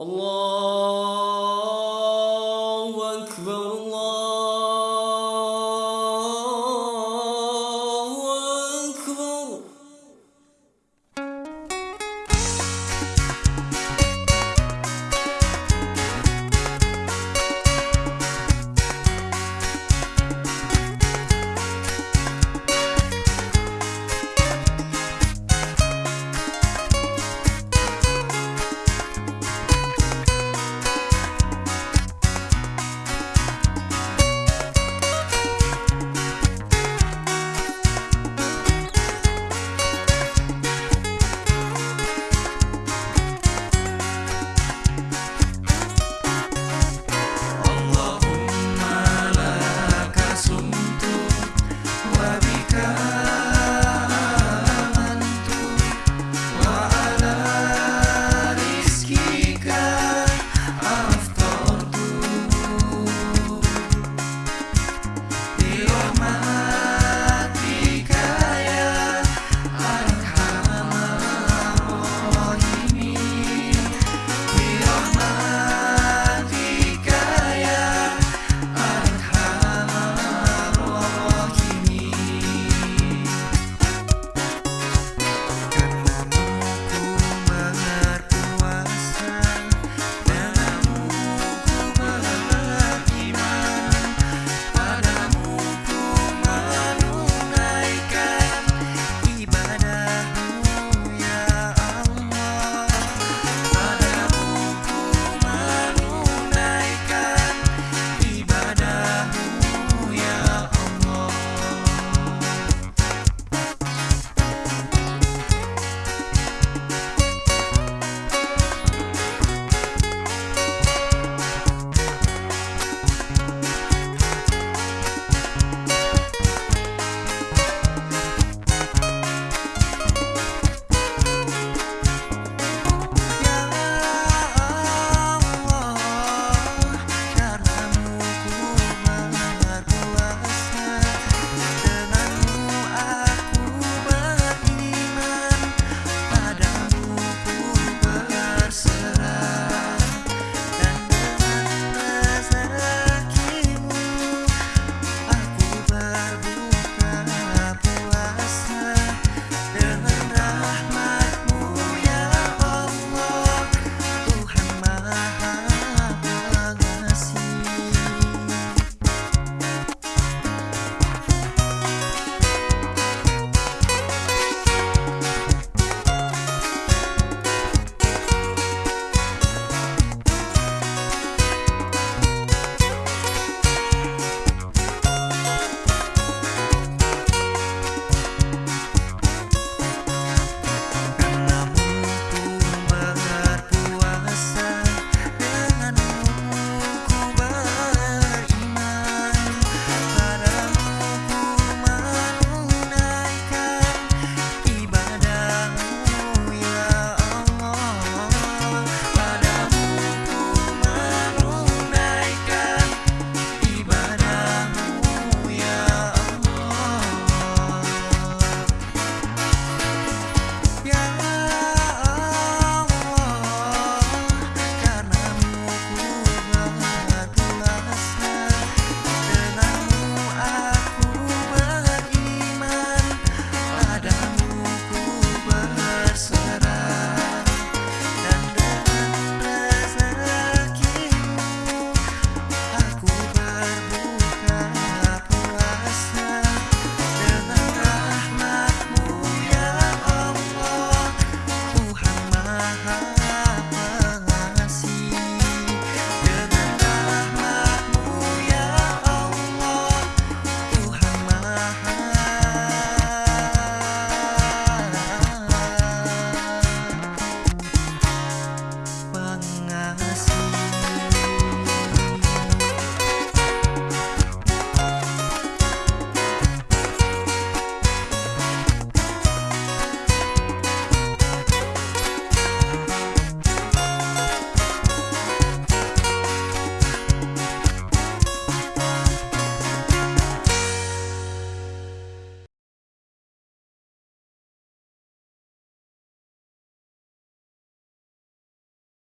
الله